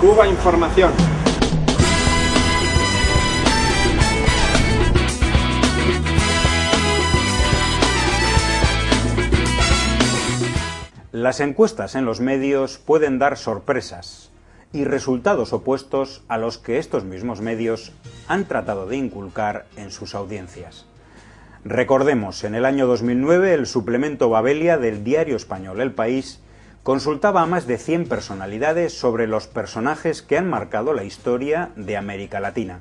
Cuba Información. Las encuestas en los medios pueden dar sorpresas y resultados opuestos a los que estos mismos medios han tratado de inculcar en sus audiencias. Recordemos, en el año 2009 el suplemento Babelia del diario español El País consultaba a más de 100 personalidades sobre los personajes que han marcado la historia de América Latina.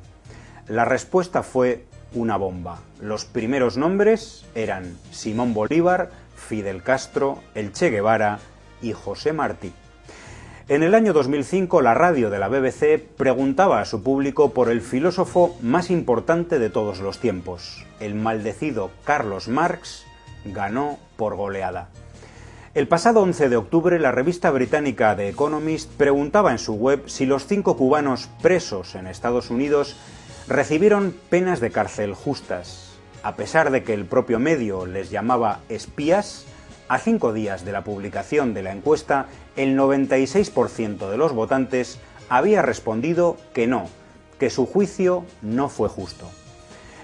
La respuesta fue una bomba. Los primeros nombres eran Simón Bolívar, Fidel Castro, el Che Guevara y José Martí. En el año 2005 la radio de la BBC preguntaba a su público por el filósofo más importante de todos los tiempos. El maldecido Carlos Marx ganó por goleada. El pasado 11 de octubre la revista británica The Economist preguntaba en su web si los cinco cubanos presos en Estados Unidos recibieron penas de cárcel justas, a pesar de que el propio medio les llamaba espías, a cinco días de la publicación de la encuesta, el 96% de los votantes había respondido que no, que su juicio no fue justo.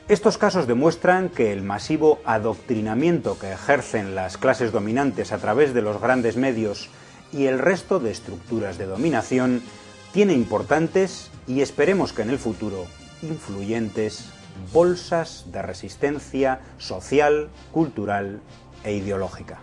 Estos casos demuestran que el masivo adoctrinamiento que ejercen las clases dominantes a través de los grandes medios y el resto de estructuras de dominación tiene importantes y esperemos que en el futuro influyentes bolsas de resistencia social, cultural e ideológica.